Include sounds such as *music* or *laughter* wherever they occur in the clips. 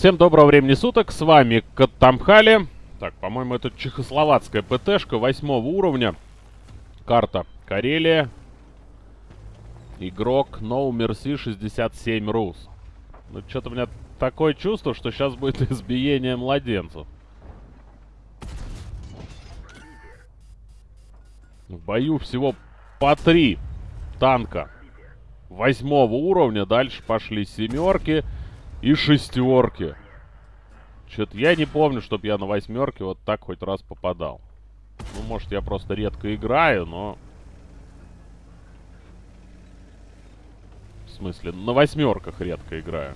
Всем доброго времени суток, с вами Катамхали. Так, по-моему, это чехословацкая ПТшка восьмого уровня. Карта Карелия. Игрок No Mercy 67 Rus. Ну, что-то у меня такое чувство, что сейчас будет *laughs* избиение младенцев. В бою всего по три танка восьмого уровня. Дальше пошли семерки и шестерки. Что-то я не помню, чтобы я на восьмерке вот так хоть раз попадал. Ну, может, я просто редко играю, но... В смысле, на восьмерках редко играю.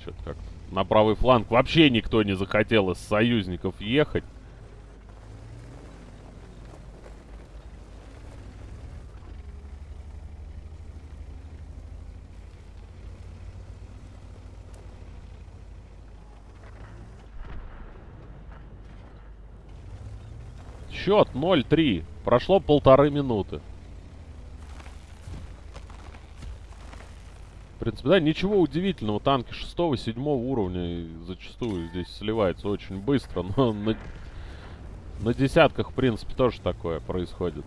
Что-то как-то на правый фланг вообще никто не захотел из союзников ехать. Счет 0-3. Прошло полторы минуты. В принципе, да, ничего удивительного. Танки 6-7 уровня зачастую здесь сливаются очень быстро. Но *laughs* на, на десятках, в принципе, тоже такое происходит.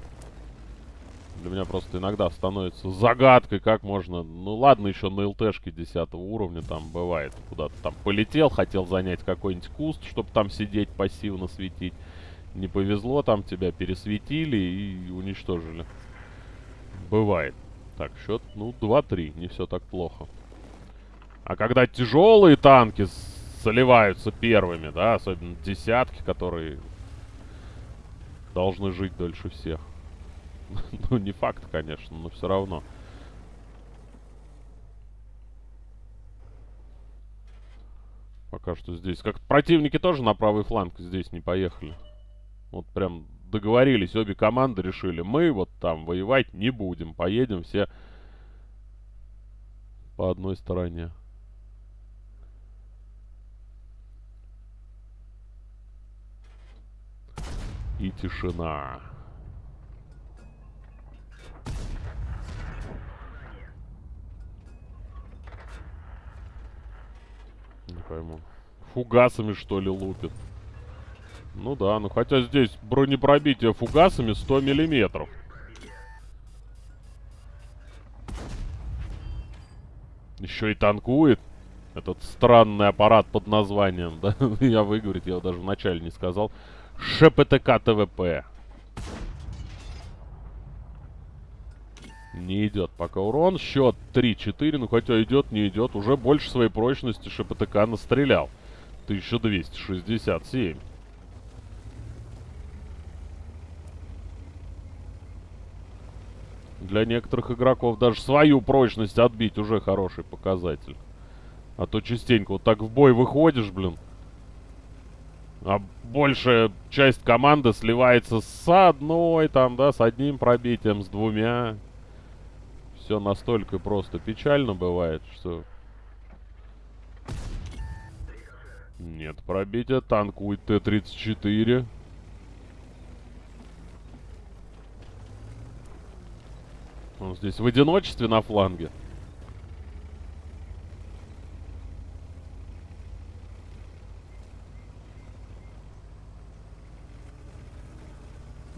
Для меня просто иногда становится загадкой, как можно... Ну ладно, еще на ЛТшке 10 уровня там бывает. Куда-то там полетел, хотел занять какой-нибудь куст, чтобы там сидеть, пассивно светить. Не повезло, там тебя пересветили и уничтожили. Бывает. Так, счет, ну, 2-3. Не все так плохо. А когда тяжелые танки заливаются первыми, да, особенно десятки, которые должны жить дольше всех. *laughs* ну, не факт, конечно, но все равно. Пока что здесь. Как противники тоже на правый фланг здесь не поехали. Вот прям договорились, обе команды решили, мы вот там воевать не будем, поедем все по одной стороне. И тишина. Не пойму. Фугасами, что ли, лупит? Ну да, ну хотя здесь бронепробитие фугасами 100 миллиметров. Еще и танкует. Этот странный аппарат под названием, *laughs* да? я выговорить, я даже вначале не сказал. ШПТК ТВП. Не идет пока урон. Счет 3-4. Ну, хотя идет, не идет. Уже больше своей прочности ШПТК настрелял. 1267. Для некоторых игроков даже свою прочность отбить уже хороший показатель. А то частенько вот так в бой выходишь, блин. А большая часть команды сливается с одной, там, да, с одним пробитием, с двумя. Все настолько просто печально бывает, что... Нет пробития, танкует Т-34. Он здесь в одиночестве на фланге.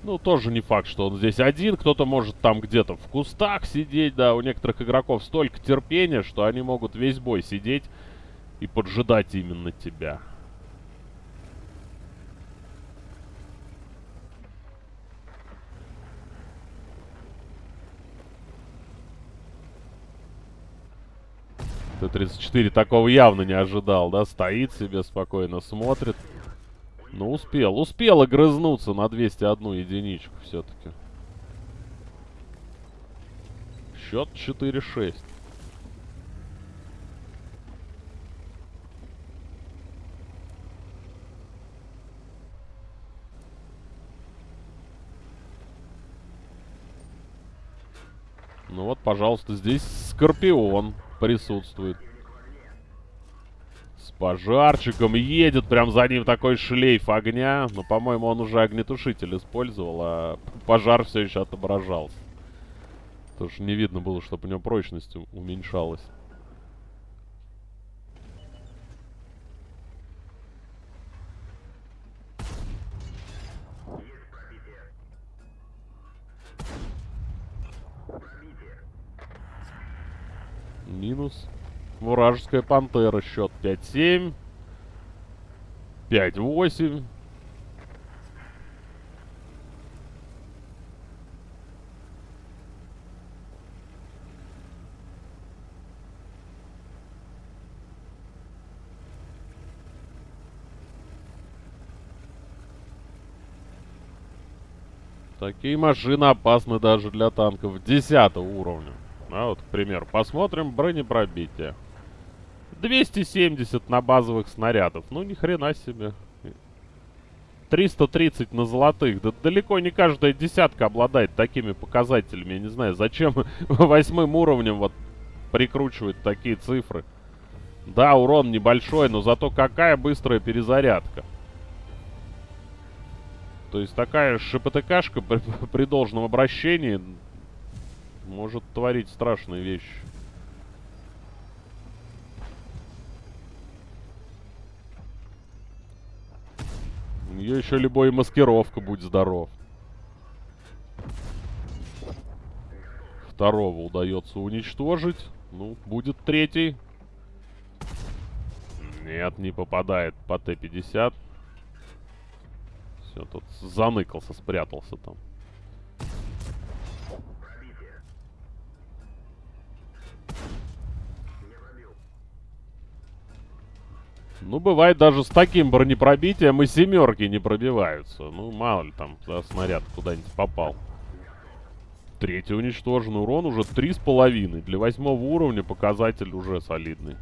Ну, тоже не факт, что он здесь один. Кто-то может там где-то в кустах сидеть, да. У некоторых игроков столько терпения, что они могут весь бой сидеть и поджидать именно тебя. Т-34 такого явно не ожидал, да? Стоит себе спокойно, смотрит. Ну, успел. Успел огрызнуться на 201 единичку все-таки. Счет 4-6. Ну вот, пожалуйста, здесь Скорпион присутствует. С пожарчиком едет, прям за ним такой шлейф огня. Но, по-моему, он уже огнетушитель использовал, а пожар все еще отображался. Тоже не видно было, чтобы у него прочность уменьшалась. Минус. Вражеская пантера. Счет 5-7. 5-8. Такие машины опасны даже для танков 10 уровня. А вот, к примеру, посмотрим бронепробитие. 270 на базовых снарядов. Ну, ни хрена себе. 330 на золотых. Да далеко не каждая десятка обладает такими показателями. Я не знаю, зачем *laughs* восьмым уровнем вот прикручивать такие цифры. Да, урон небольшой, но зато какая быстрая перезарядка. То есть такая ШПТКшка *laughs* при, при должном обращении может творить страшные вещи. У нее еще любой маскировка, будь здоров. Второго удается уничтожить. Ну, будет третий. Нет, не попадает по Т-50. Все, тут заныкался, спрятался там. Ну, бывает даже с таким бронепробитием и семерки не пробиваются. Ну, мало ли там, да, снаряд куда-нибудь попал. Третий уничтожен. Урон уже три с половиной. Для восьмого уровня показатель уже солидный.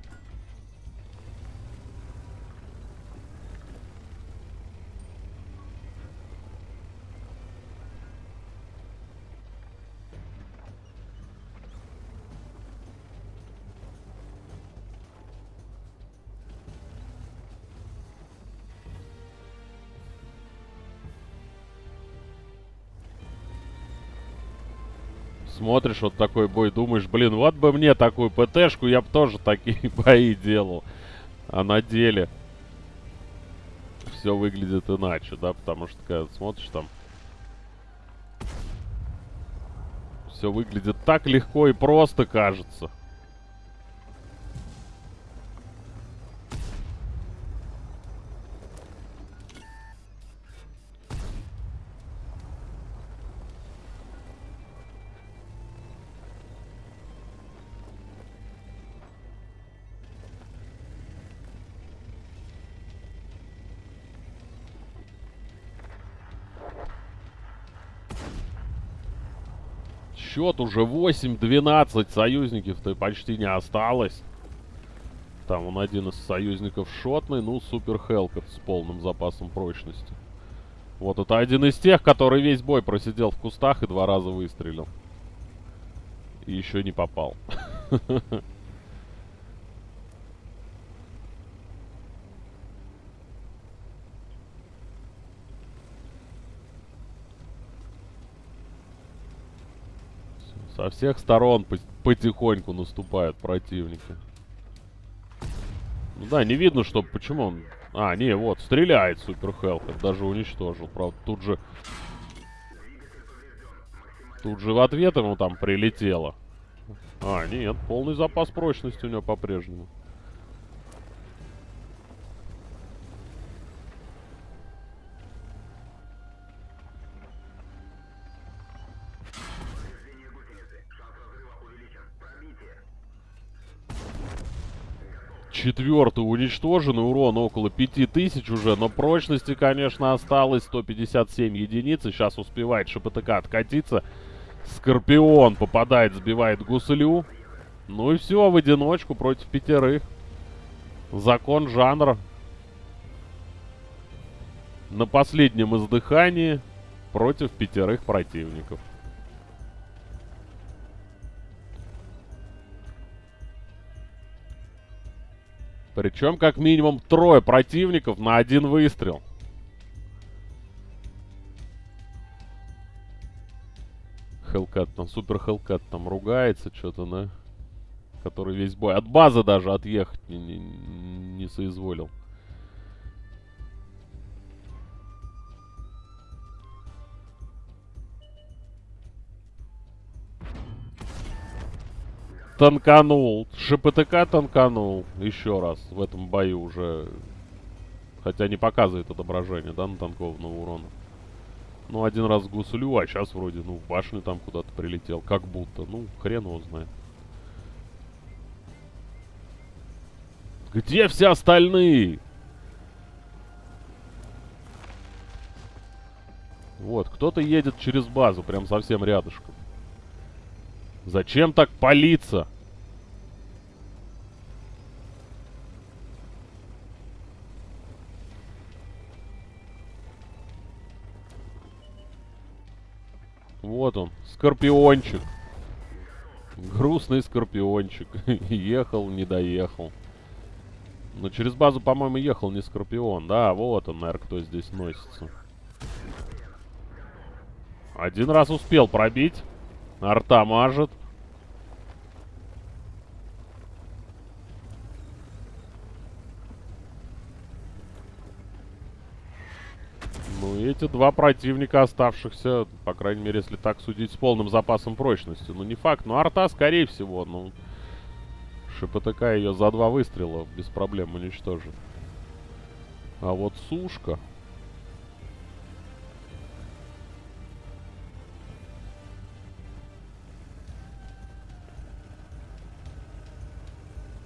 Смотришь вот такой бой, думаешь, блин, вот бы мне такую ПТшку, я бы тоже такие *laughs* бои делал. А на деле все выглядит иначе, да, потому что когда смотришь там... Все выглядит так легко и просто, кажется. Счет уже 8-12. Союзников-то почти не осталось. Там он один из союзников шотный. Ну, супер Хелкот с полным запасом прочности. Вот это один из тех, который весь бой просидел в кустах и два раза выстрелил. И еще не попал. *laughs* Со всех сторон потихоньку наступают противники. Ну да, не видно, что... Почему он... А, не, вот, стреляет Супер Хелкер. Даже уничтожил. Правда, тут же... Тут же в ответ ему там прилетело. А, нет, полный запас прочности у него по-прежнему. Четвертый уничтожен, урон около 5000 уже, но прочности, конечно, осталось 157 единиц. И сейчас успевает ШПТК откатиться. Скорпион попадает, сбивает гуслю. Ну и все, в одиночку против пятерых. Закон жанра. На последнем издыхании против пятерых противников. Причем как минимум трое противников на один выстрел. Хелкат там, супер Хелкат там ругается что-то, да? Который весь бой. От базы даже отъехать не, не, не соизволил. Танканул. ШПТК танканул. Еще раз. В этом бою уже. Хотя не показывает отображение, да, натанкованного урона. Ну, один раз гуслю, а сейчас вроде, ну, в башню там куда-то прилетел. Как будто. Ну, хрен его знает. Где все остальные? Вот, кто-то едет через базу, прям совсем рядышком. Зачем так палиться? Вот он, скорпиончик. Грустный скорпиончик. *laughs* Ехал, не доехал. Но через базу, по-моему, ехал не скорпион. Да, вот он, наверное, кто здесь носится. Один раз успел пробить. Арта мажет. Ну, эти два противника оставшихся, по крайней мере, если так судить, с полным запасом прочности. Ну, не факт, но арта, скорее всего, ну... ШПТК ее за два выстрела без проблем уничтожит. А вот сушка...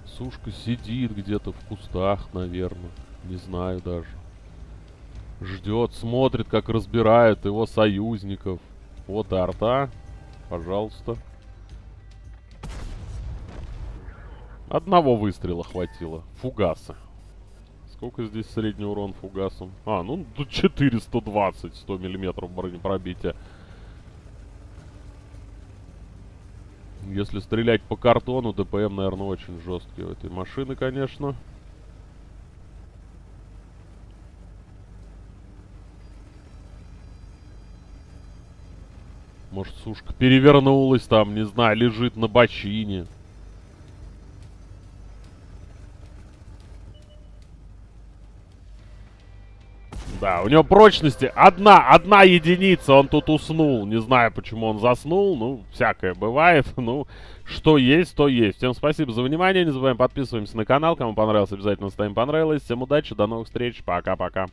Сушка сидит где-то в кустах, наверное. Не знаю даже. Ждет, смотрит, как разбирают его союзников. Вот и арта. Пожалуйста. Одного выстрела хватило. Фугаса. Сколько здесь средний урон фугасом? А, ну тут 420, 100 миллиметров бронепробития. Если стрелять по картону, ДПМ, наверное, очень жесткий у этой машины, конечно. Может, сушка перевернулась там, не знаю, лежит на бочине. Да, у него прочности одна, одна единица, он тут уснул. Не знаю, почему он заснул, ну, всякое бывает. *laughs* Ну, что есть, то есть. Всем спасибо за внимание, не забываем подписываемся на канал. Кому понравилось, обязательно ставим понравилось. Всем удачи, до новых встреч, пока-пока.